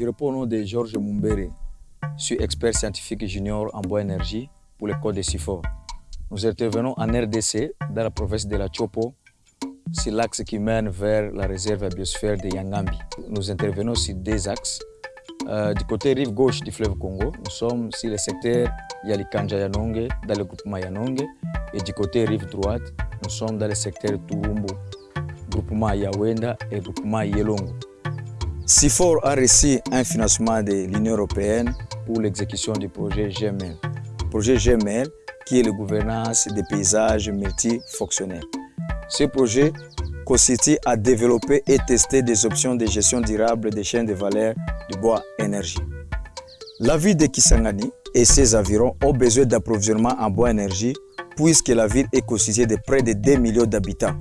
Je réponds au nom de Georges Mumbere. Je suis expert scientifique junior en bois énergie pour le code de SIFOR. Nous intervenons en RDC, dans la province de la Chopo, sur l'axe qui mène vers la réserve biosphère de Yangambi. Nous intervenons sur deux axes. Euh, du côté rive gauche du fleuve Congo, nous sommes sur le secteur Yalikanja Yanonge, dans le groupement Yanonge, et du côté rive droite, nous sommes dans le secteur Turumbu, groupement Yawenda et groupement Yelongo. SIFOR a reçu un financement de l'Union européenne pour l'exécution du projet GML. Projet GML qui est la gouvernance des paysages multifonctionnels. Ce projet consiste à développer et tester des options de gestion durable des chaînes de valeur du bois énergie. La ville de Kisangani et ses environs ont besoin d'approvisionnement en bois énergie puisque la ville est constituée de près de 2 millions d'habitants.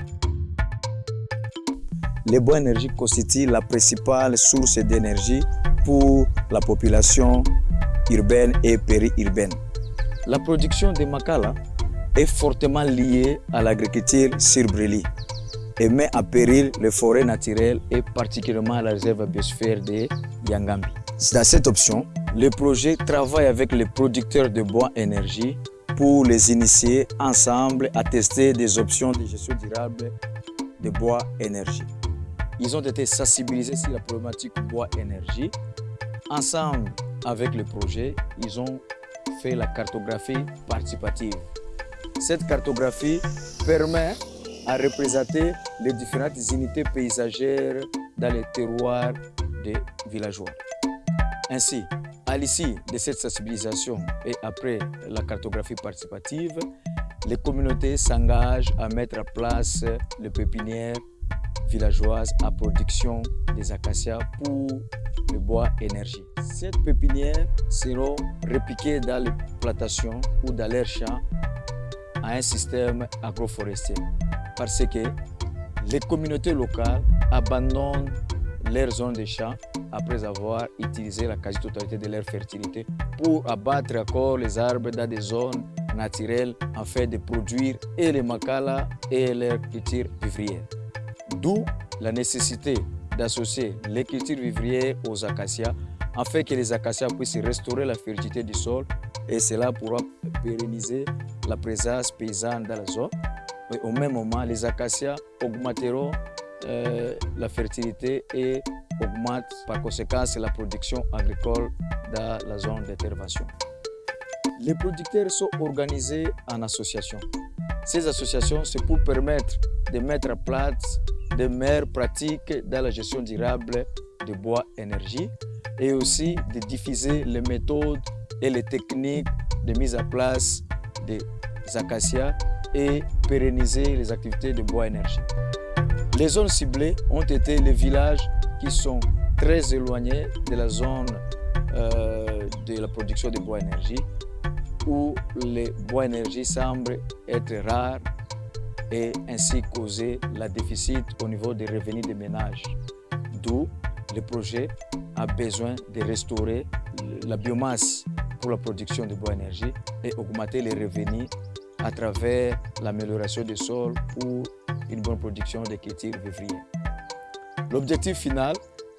Le bois énergie constitue la principale source d'énergie pour la population urbaine et périurbaine. La production de Makala est fortement liée à l'agriculture sur et met en péril les forêts naturelles et particulièrement la réserve biosphère de Yangambi. Dans cette option, le projet travaille avec les producteurs de bois énergie pour les initier ensemble à tester des options de gestion durable de bois énergie. Ils ont été sensibilisés sur la problématique bois énergie. Ensemble avec le projet, ils ont fait la cartographie participative. Cette cartographie permet à représenter les différentes unités paysagères dans les terroirs des villageois. Ainsi, à l'issue de cette sensibilisation et après la cartographie participative, les communautés s'engagent à mettre en place les pépinières villageoises à production des acacias pour le bois énergie. Ces pépinières seront répliquées dans les plantations ou dans leurs champs à un système agroforestier parce que les communautés locales abandonnent leurs zones de champs après avoir utilisé la quasi-totalité de leur fertilité pour abattre encore les arbres dans des zones naturelles afin de produire et les macala et leurs cultures vivrières. D'où la nécessité d'associer les cultures vivrières aux acacias afin que les acacias puissent restaurer la fertilité du sol et cela pourra pérenniser la présence paysanne dans la zone. Mais au même moment, les acacias augmenteront euh, la fertilité et augmentent par conséquent la production agricole dans la zone d'intervention. Les producteurs sont organisés en associations. Ces associations, c'est pour permettre de mettre en place de meilleures pratiques dans la gestion durable de bois énergie et aussi de diffuser les méthodes et les techniques de mise en place des acacias et pérenniser les activités de bois énergie. Les zones ciblées ont été les villages qui sont très éloignés de la zone euh, de la production de bois énergie où les bois énergie semblent être rares et ainsi causer la déficit au niveau des revenus des ménages. D'où le projet a besoin de restaurer la biomasse pour la production de bois énergie et augmenter les revenus à travers l'amélioration des sols ou une bonne production des cultures vivrières. L'objectif final,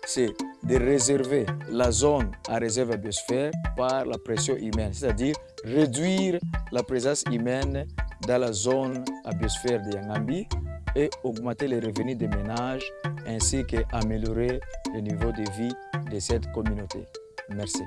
c'est de réserver la zone à réserve à biosphère par la pression humaine, c'est-à-dire réduire la présence humaine dans la zone à biosphère de Yangambi et augmenter les revenus des ménages ainsi qu'améliorer le niveau de vie de cette communauté. Merci.